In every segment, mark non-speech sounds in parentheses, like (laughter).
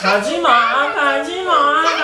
가지마 가지마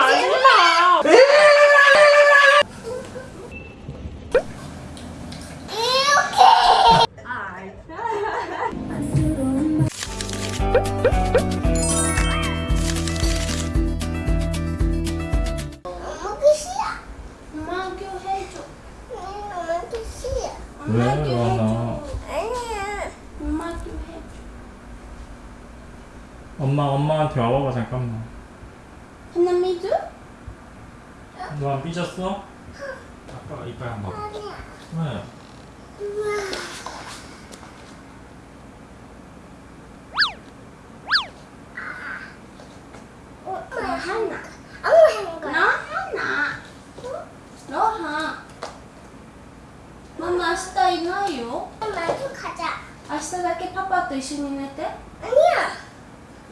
日だけパパと一緒に寝て 아니야.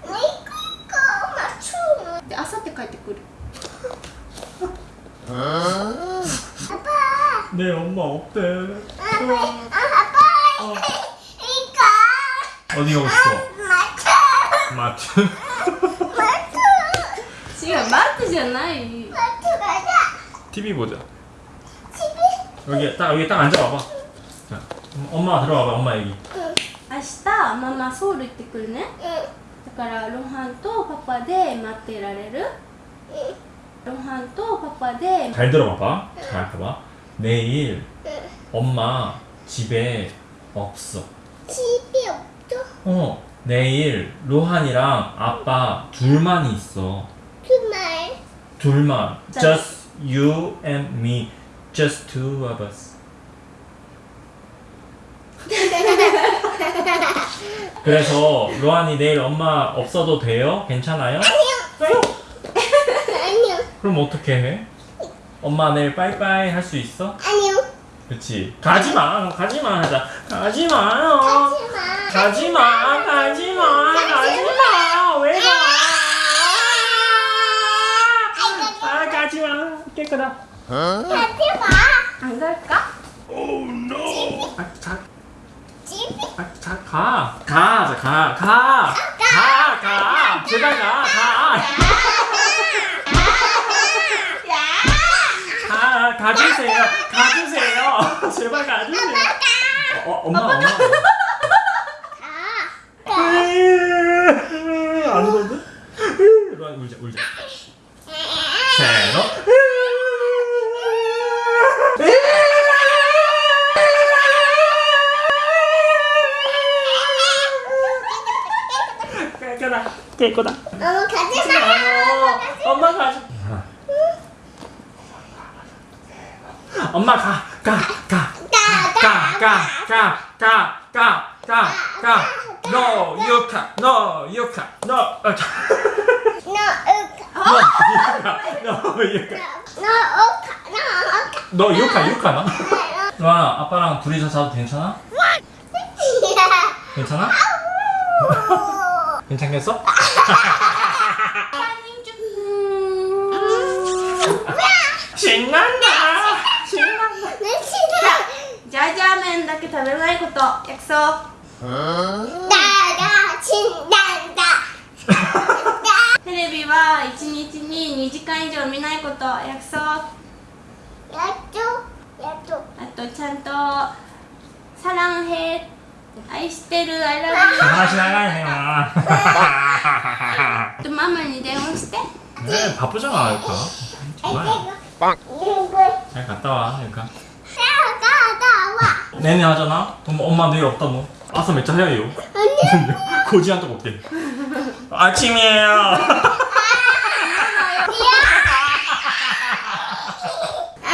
나 이거 이거 엄마 추워. で明後日帰ってくる 아빠. 내 엄마 없대 아빠. 아, 아빠. 어. 이거. 어디 가고 싶어? 마트. 마트 마트. 違うマットじゃない 마트 가자. TV 보자 집에. 여기 딱 여기 딱 앉아봐봐 자, 엄마 들어와봐 엄마 얘기 明日 ママソウル行ってくるね 응. だからロハンとパパで待ってられる 응. ロハンとパパで 잘 들어봐봐 잘 봐봐 내일 응. 엄마 집에 없어 집이 없어. 어 내일 로한이랑 아빠 둘만 있어 그 말. 둘만 자. just you and me just two of us 그래서 로한이 내일 엄마 없어도 돼요? 괜찮아요? 아니요. 그럼 어떻게 해? 엄마 내일 빠이빠이 할 수 있어? 아니요. 그치 가지마 가지마 하자 가지마요 하지마. 가지마 가지마 가지마 왜 가? 아 가지마 깨끗하 하지마. 안 갈까? 아, 자, 집이 아, 자, 가. 가, 자, 가, 가. 가, 가. 제발 가, 가. 가, 가주세요. 가주세요. 제발 가주세요. 어, 어, 엄마, 엄마. 안? 로안 울자, 울자. 세노. 깨끗하, 깨끗하. 엄마 가지마. 아유, 엄마 가지. 엄마 가, 가, 가, 가, 가, 가, 가, 가, 가, 가. No, you can, no, you can, no, 어, 자. 너 no, 으카. you can, no, you can. 너 으카. 너너 으카. you can, you can. 로아, 아빠랑 둘이서 자도 괜찮아? 괜찮아? 괜찮겠어? 신난다, 신난다. 내 친구. じゃじゃ麺だけ食べないこと約束 나가 신난다. テレビは1日に2時間以上見ないこと約束あ 야쪽. 야쪽. とちゃんとサランヘ 愛してる I love you 다시 나가네요. あとママに電話して 네, 바쁘잖아, 유카. 정말. 이거. 잘 갔다 와, 유카. 나가 나와. 내내 하잖아? 그럼 엄마 내일 없다 너. 아서 몇자 해요. 아니. 고지한테 볼게. 아침이에요.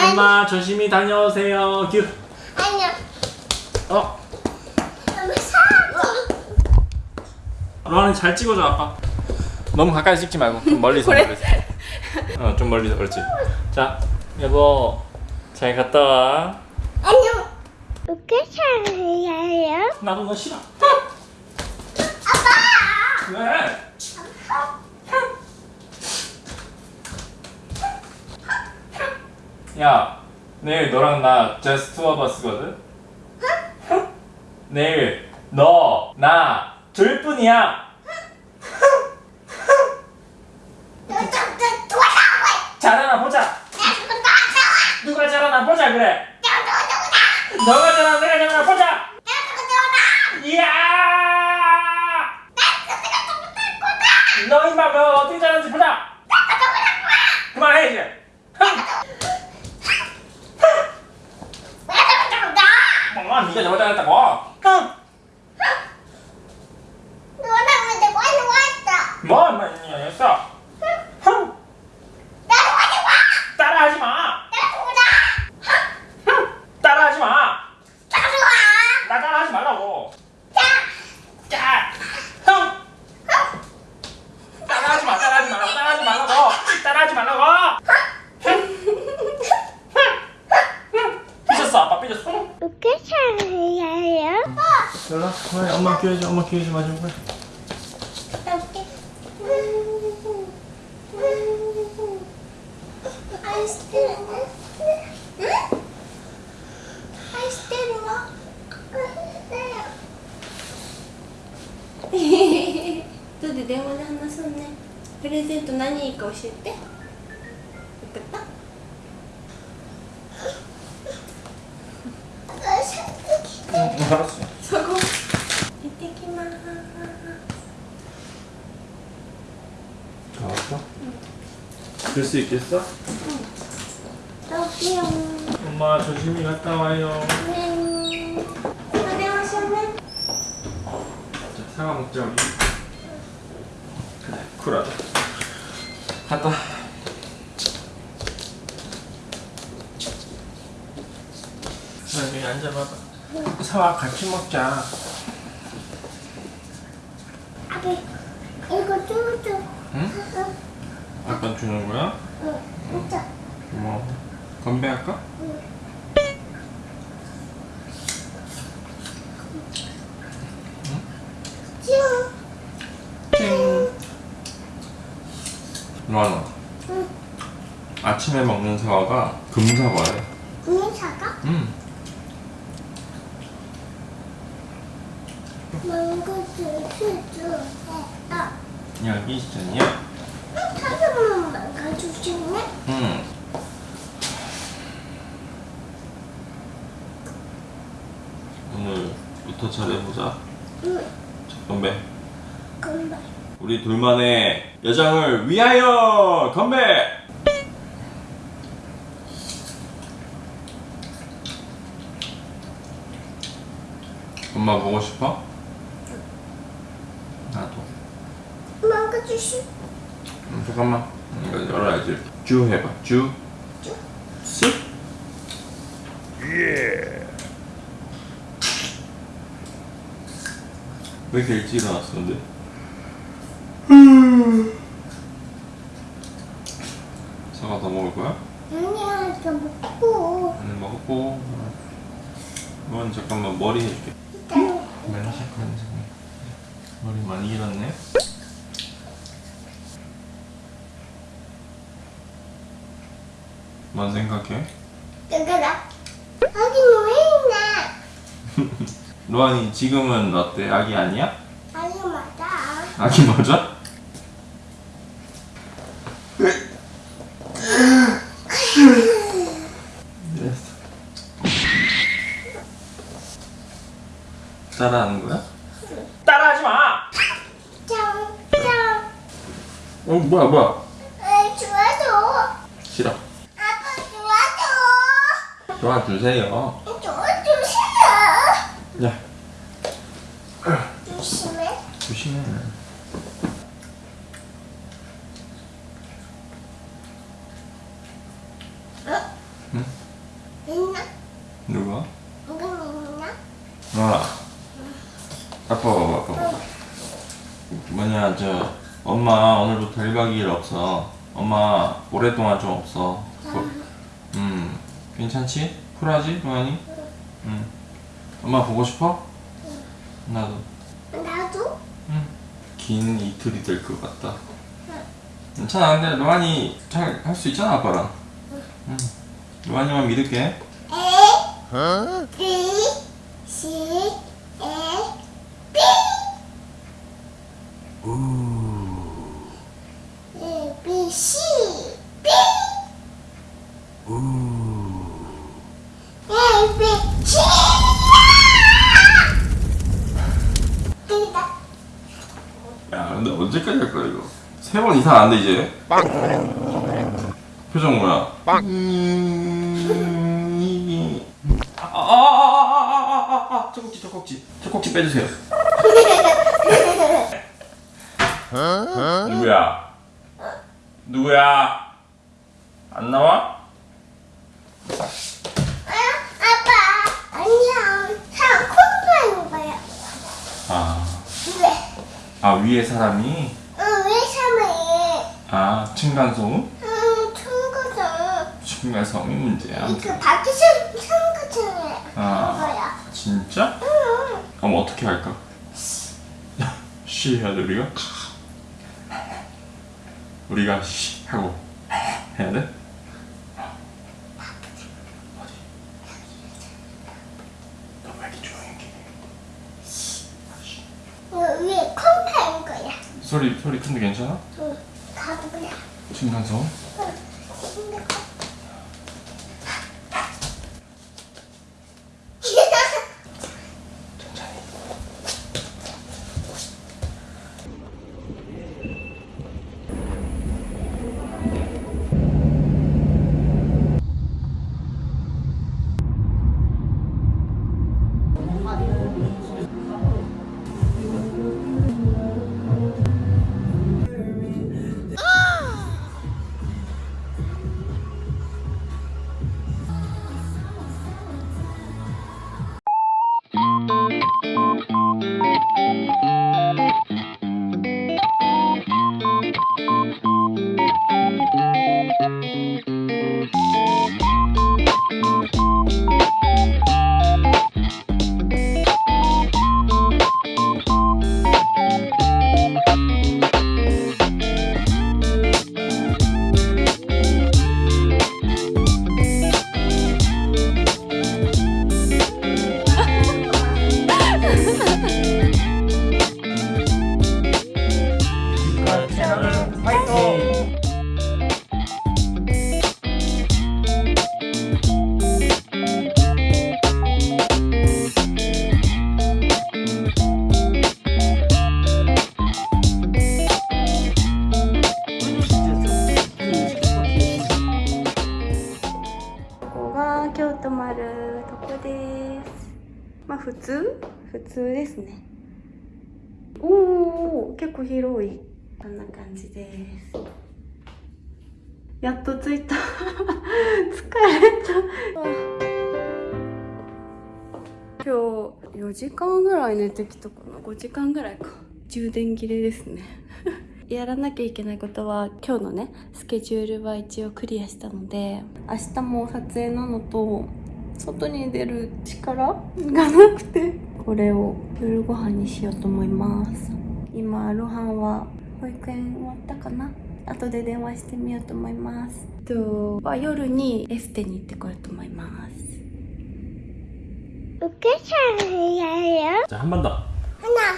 엄마 조심히 다녀오세요. 규. 아니야. 어, 로한이 잘 찍어줘 아빠. 너무 가까이 찍지 말고 좀 멀리서 (laughs) 그래? 멀리서. 어, 좀 멀리서 그렇지. 자, 여보 잘 갔다 와. 안녕. 이렇게 잘해요? 나도 너 싫어. 아빠. 왜? 야, 내일 너랑 나 just two of us거든? 내일 너, 나, 둘 뿐이야! 잘하나 보자. 누가 잘하나 보자 그래. 너가 잘하나 내가 잘하나 보자. 이야. 너너 어떻게 잘하는지 보자. 그만해 이제. 엄마 네가 잘못 잘했다고. 흥. 뭐 엄마 이거 했어. 흥. 따라하지 마. 흥. 따라하지 마. 나 따라하지 말라고. 짜. 흥. 따라하지 마. 따라하지 말라고. 따라하지 말라고. 따라하지 말라고. 흥. 흥. 삐졌어. 아빠 삐졌어. 흥. 연락. 그래, 엄마 기회 줘. 엄마 기회 좀 마셔. 그래. 들 수 있겠어? 여기요. 엄마 조심히 갔다 와요. 네. 고생하셨네. 자, 사과 먹자 우리. 그래, 쿨하다. 갔다. 여기 앉아봐봐. 응. 사와 같이 먹자. 아기, 이거 쭈쭈. 응? 아빠 주는 거야? 응, 진짜. 뭐 건배할까? 쭈. ting. 로아나. 응. 아침에 먹는 사과가 금사과야. 공사가? 음. 망고 쭈쭈. 아, 여기 있잖아요. 사슴은 망가 주시네? 음. 오늘부터 잘해보자. 응, 자, 건배. 금방. 우리 둘만의 여정을 위하여 건배! 엄마 보고 싶어? 나도. 망가주시. 음, 잠깐만. 이거 열어야지. 쭈 해봐. 쭈. 쭈. 쓱. 예. 왜 이렇게 일찍 일어났어, 근데? 사과 더 먹을 거야? 아니야, 이거 먹고. 응, 먹고. 이건 잠깐만 머리 해줄게. 맨날 샤크는 머리 많이 길었네. 뭔 생각해? 여기다. 여기는 왜 있나? 로안이 지금은 어때? 아기 아니야? 아니, 맞아. 아기 맞아? (laughs) 따라하는 거야? 따라하지 마! 짱, 짱. 어 뭐야 뭐야? 에, 좋아줘. 싫어. 아빠 좋아줘. 도와주세요. 좋아줘, 싫어. 야 조심해. 조심해. 응? 있나? 누가? 여기 있나? 아, 아빠 봐봐, 아빠 봐봐. 뭐냐, 저, 엄마 오늘부터 1박 2일 없어. 엄마 오랫동안 좀 없어. 괜찮지? 쿨하지, 로안이? 응. 엄마 보고 싶어? 나도. 나도? 응. 긴 이틀이 될 것 같다. 괜찮아, 근데 로안이 잘 할 수 있잖아, 아빠랑. 응. 로안이만 믿을게. A, B, C, 세번 이상 안돼 이제. 표정 뭐야? 아아아아아아아 젖꼭지 젖꼭지 젖꼭지 빼주세요. 누구야? 누구야? 안 나와? 아빠 안녕. 다 콩고하는 거야. 아, 왜? 아 위에 사람이 어왜 참 아 층간소음? 응 청구서. 층간소음이 문제야. 그 밖에서 청구청해. 아. 거야. 진짜? 응. 그럼 어떻게 할까? 쉬 해야 돼 우리가? 우리가 쉬 하고 해야 돼? 소리 소리 큰데 괜찮아? 응. 가보자. こんな感じです。やっと着いた。(laughs) 疲れた。今日4時間ぐらい寝てきたかな？5時間ぐらいか。充電切れですね。(laughs) やらなきゃいけないことは今日のねスケジュールは一応クリアしたので明日も撮影なのと外に出る力がなくてこれを夜ご飯にしようと思います。今ロハンは保育園終わったかな後で電話してみようと思いますとは夜にエステに行ってこようと思います 으깨차야 자 한 번 더. 하나,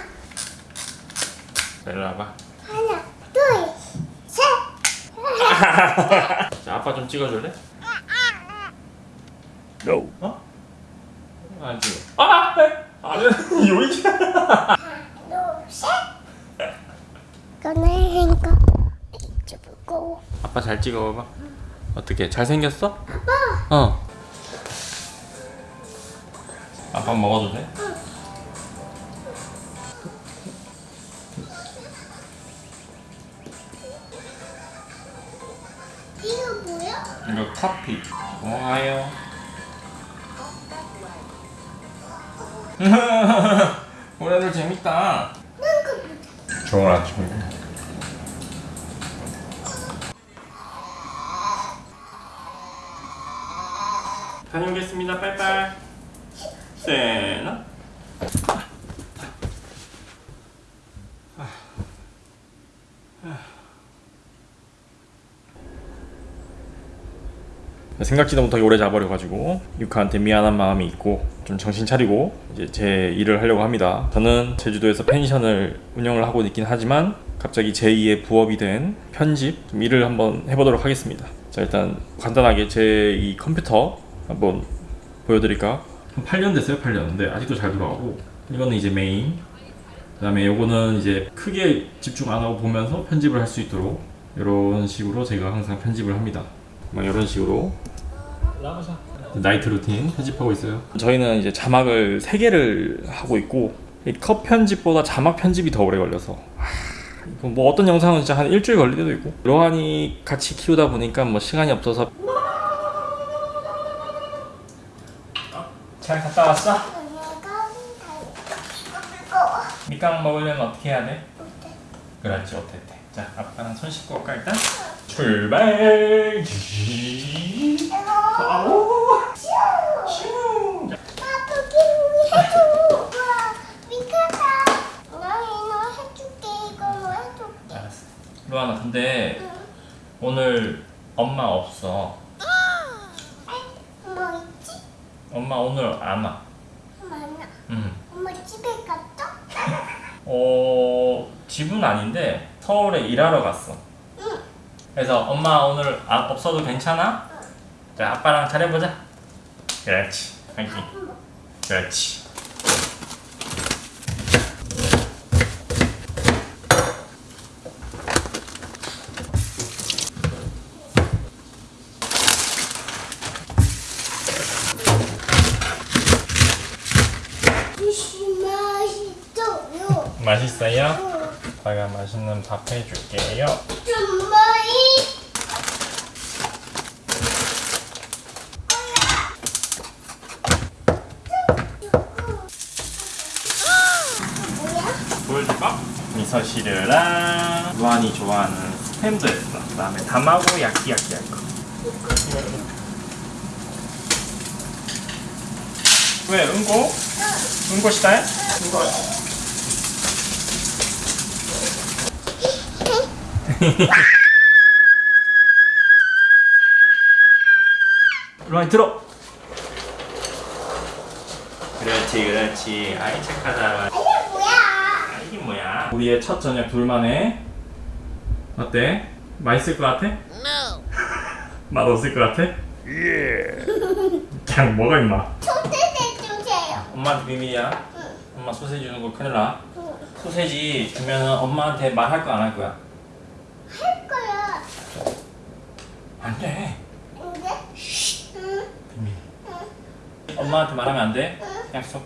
일로 와봐. 하나, 둘, 셋. 자 아빠 좀 찍어줄래? No. 어? 안 찍어. 아! 아는 요이. 꺼내 거 이쪽으로. 아빠 잘 찍어봐봐. 어떻게 잘 생겼어? 아빠. 어. 아빠 먹어도 돼? 이거 뭐야? 이거 커피. 고마워요. (laughs) 오늘들 재밌다. 좋은 아침이네. 다 녀오겠습니다. 빠이빠이. 세나. 생각지도 못하게 오래 자버려가지고 유카한테 미안한 마음이 있고 좀 정신 차리고 이제 제 일을 하려고 합니다. 저는 제주도에서 펜션을 운영을 하고 있긴 하지만 갑자기 제2의 부업이 된 편집 좀 일을 한번 해보도록 하겠습니다. 자 일단 간단하게 제 이 컴퓨터 한번 보여드릴까? 한 8년 됐어요 8년. 근데 아직도 잘 돌아가고. 이거는 이제 메인. 그 다음에 요거는 이제 크게 집중 안 하고 보면서 편집을 할 수 있도록 이런 식으로 제가 항상 편집을 합니다. 막 이런 식으로. 나이트 루틴 편집하고 있어요. 저희는 이제 자막을 3개를 하고 있고 이컷 편집보다 자막 편집이 더 오래 걸려서. 하, 뭐 어떤 영상은 진짜 한 일주일 걸릴 때도 있고. 로한이 같이 키우다 보니까 뭐 시간이 없어서 잘 갔다 왔어? 밑강 먹으려면 어떻게 해야 돼? 그렇지 어땠대 자 아빠랑 손 씻고 올까 일단? 출발 아우 슝 아프긴 해줘. 와, 미카다. 나 이거 해줄게. 이거 뭐 해줄게. 알았어 로아나 근데 오늘 엄마 없어 뭐 있지? 엄마 오늘 안 와. 많아. 음. 엄마 집에 갔다? (laughs) 어 집은 아닌데 서울에 일하러 갔어. 응. 그래서 엄마 오늘 아, 없어도 괜찮아? 자 아빠랑 잘해보자. 그렇지. 화이팅. 그렇지. 무슨 맛있어요? 아빠가 맛있는 밥 해줄게요. 뭐야? 보여줄까? 미소시르랑 루안이 좋아하는 스팸도 했어. 그 다음에 담하고 야끼야끼 할 거. 왜 응고? 응고 시다 해? 응고. (laughs) 루안이 들어. 그렇지 그렇지. 아이 착하다. 이게 뭐야? 아, 이게 뭐야? 우리의 첫 저녁 둘만에 어때? 맛있을 것 같아? (laughs) 맛 없을 것 같아? 예. 그냥 먹어 임마. 소세지 주세요. 엄마한테 비밀이야. 응. 엄마 소세지 주는 거 큰일 나. 응. 소세지 주면은 엄마한테 말할 거 안 할 거야. 할 거야. 안 돼. 응. 비밀. 응. 엄마한테 말하면 안 돼. 약속.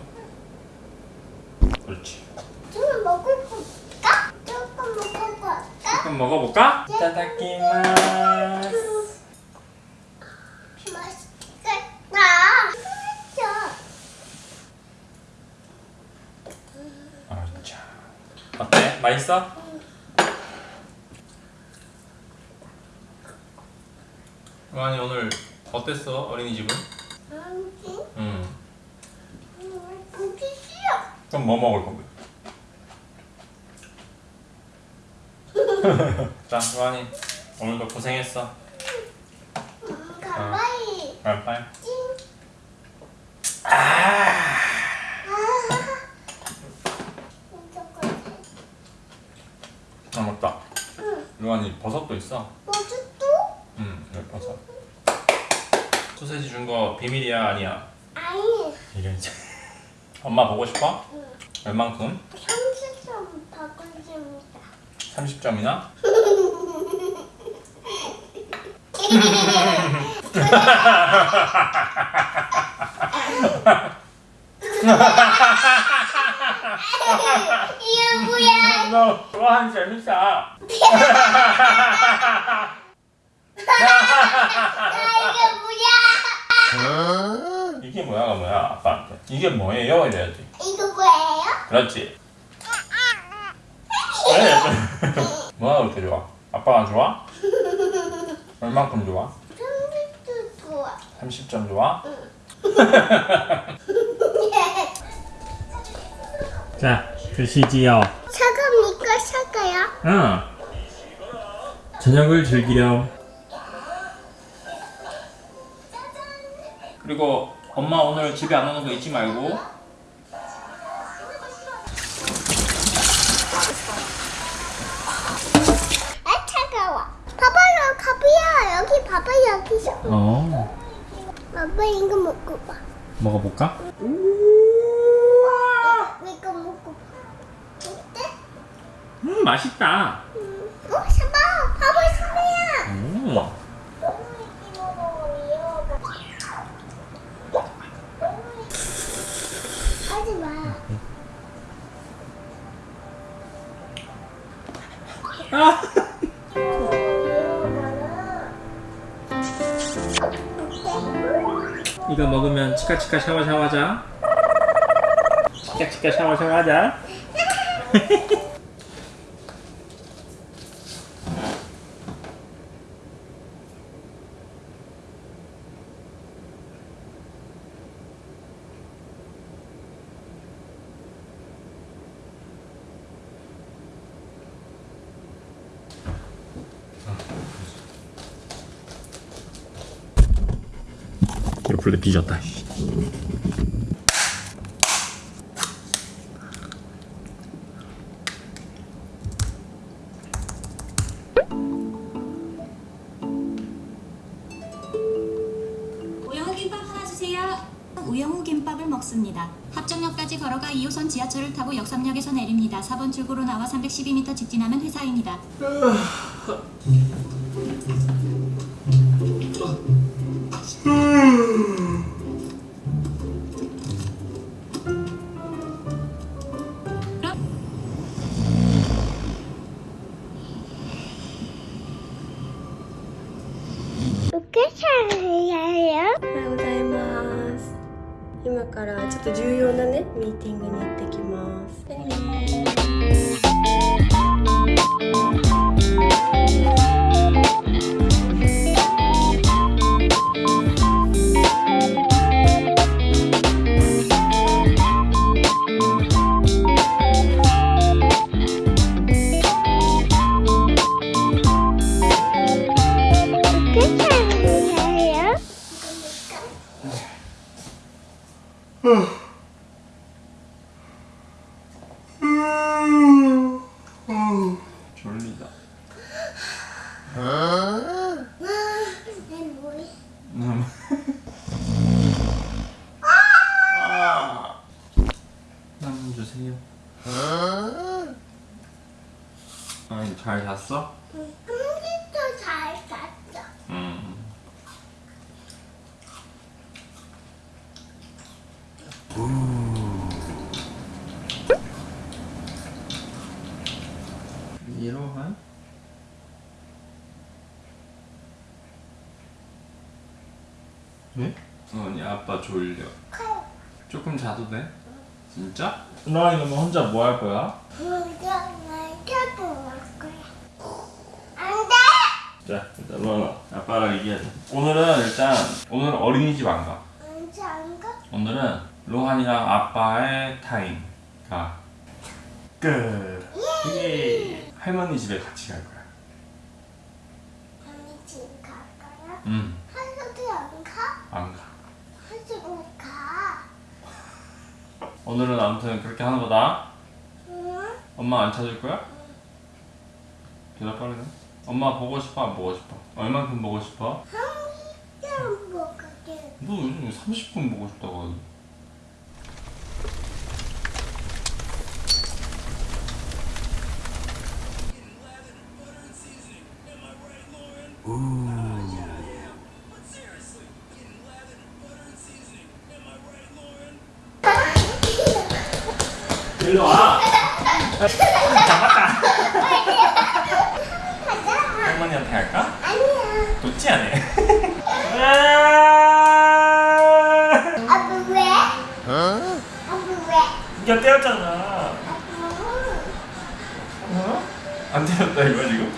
그렇지. 좀 먹어볼까? 조금 먹어볼까? 조금 먹어볼까? 짜다키마스. 어때? 맛있어? 루안이 오늘 어땠어? 어린이집은? 응. 보기 싫어. 그럼 뭐 먹을 건데? (laughs) 자, 루안이 오늘도 고생했어. 음, 가까이. 빨리. 찡. 아, 아. 아 맞다. 응. 루안이 버섯도 있어. 버섯. 소세지 준 거 비밀이야 아니야? 아니. 이게 이제 엄마 보고 싶어? 응. 얼만큼? 30점 바꿔줍니다. 30점이나? 이게 뭐야? 너 루안 재밌어. (laughs) 나 이게 뭐야가 뭐야 아빠한테 이게 뭐예요 이래야지 이거 뭐예요? 그렇지 왜? (laughs) 뭐가 그렇게 좋아? 아빠가 좋아? 얼만큼 좋아? 30도 좋아. 30점 좋아? 자 드시지요 사과입니까? 사과야? 응 저녁을 즐기렴 그리고 엄마 오늘 집에 안 오는 거 잊지 말고 아 차가워. 봐봐요, 가비야. 여기 봐봐 여기서. 어 아빠 이거 먹고 봐. 먹어볼까? 이거 먹고 봐. 음 맛있다. 어, 샤바, 하고 있으면. 음. 하지 마. 아. (laughs) 이거 먹으면 치카치카 샤워 샤워하자. 치카치카 샤워 샤워하자. (laughs) 뒤졌다. 우영우 김밥 김밥을 먹습니다. 합정역까지 걸어가 2호선 지하철을 타고 역삼역에서 내립니다. 4번 출구로 나와 312m 직진하면 회사입니다. (laughs) からちょっと重要なねミーティングに行ってきます。 졸리다. 음. 아. 남 주세요. 아니 잘 잤어? 컴퓨터 잘 잤죠? 음. 이로한? 네? 졸려. 조금 자도 돼? 진짜? 너 이거 혼자 뭐 할 거야? 우리가 말켜도 올 거야. 안 돼! 자, 일단 너 아빠랑 얘기하자. 오늘은 일단 오늘 어린이집 안 가. 언제 안 가? 오늘은 로한이랑 아빠의 타임 가. 끝. 예. 할머니 집에 같이 갈 거야. 언니 집 갈까요? 응. 하루도 안 가? 안 가. 하루도 가. 오늘은 아무튼 그렇게 하는 거다. 응? 엄마 안 찾을 거야? 대답 빠르네. 엄마 보고 싶어 안 보고 싶어? 얼만큼 보고 싶어? 한참 먹을게. 너 요즘 30분 보고 싶다고 하니. 일로 와. 잡았다. 할머니한테 할까? 아니야. 좋지 않아? 아빠 왜? 아빠 왜? 이거 떼었잖아. 아빠. 어? 안 떼었다 이거 지금?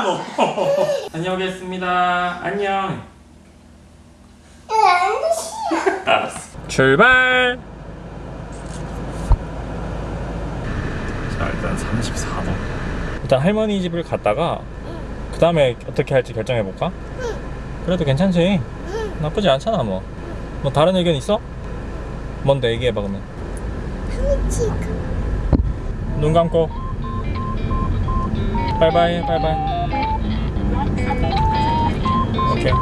뭐 하냐 (laughs) 너? 다녀오겠습니다. 안녕. 안 싫어. 알았어. 출발. 자 일단 34도. 일단 할머니 집을 갔다가 그 다음에 어떻게 할지 결정해 볼까? 그래도 괜찮지. 나쁘지 않잖아 뭐. 뭐 다른 의견 있어? 뭔데 얘기해봐 그러면. 눈 감고. 바이바이 바이바이. 오케이.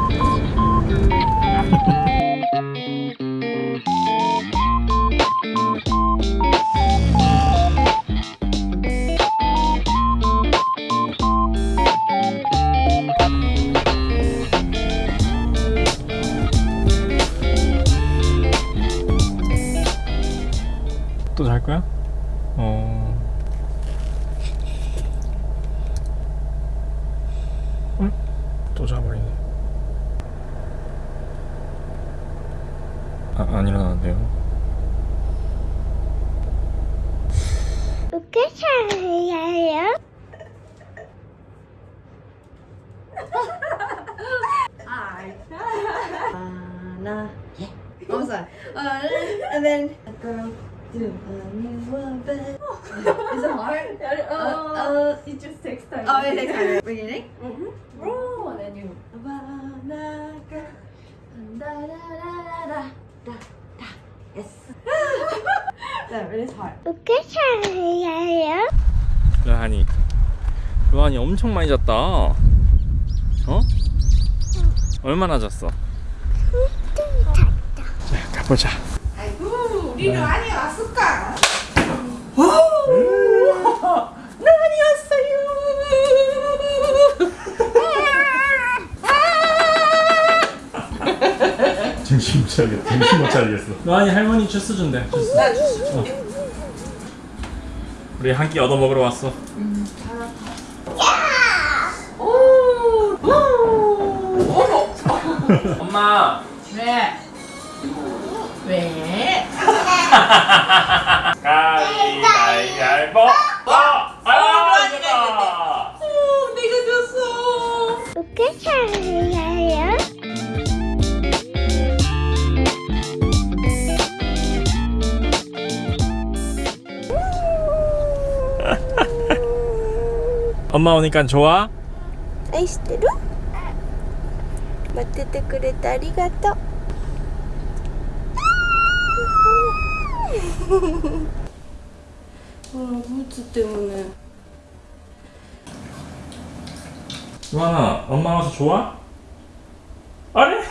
또 잘 거야? 어. 응? 또 자버리네. 아, 안 일어나는데요. 어떻게 살아요? Anna. I'm sorry. Uh, and then a girl do a new bed. Is it hard? Uh, uh, it just takes time. Oh, it takes time. Beginning? Mm-hmm. Roll, and then you. Banana girl. No, it is hard. 어떻게 살아요? 루한이. 루한이 엄청 많이 잤다. 어? 얼마나 잤어? 자, 가보자. 우리는 많이 왔을까? 정신 못 차리겠어. 정신 못 차리겠어. 루한이 할머니 주스 준대. 주스. 어. 우리 한 끼 얻어 먹으러 왔어. 엄마. 왜? 왜? 가위바위보. 어, 아, 이거다. 오, 내가 졌어. 어떻게 엄마 오니까 좋아? 아이스테루? 맡테테 그레타 아리가토 오늘 부츠 때문에 수아나 엄마 와서 좋아? 아래?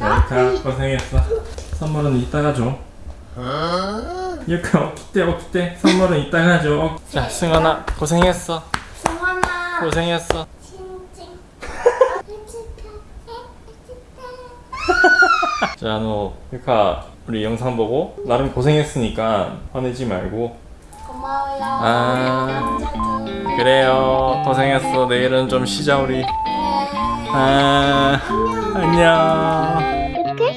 유카 고생했어 선물은 이따가 줘 유카 어때 어때 선물은 이따가 줘자 승아나 고생했어 고생했어. (laughs) 자, 너 유카 우리 영상 보고 나름 고생했으니까 화내지 말고. 고마워요 아, 그래요. 고생했어. 내일은 좀 쉬자 우리. 아, 안녕. 어떻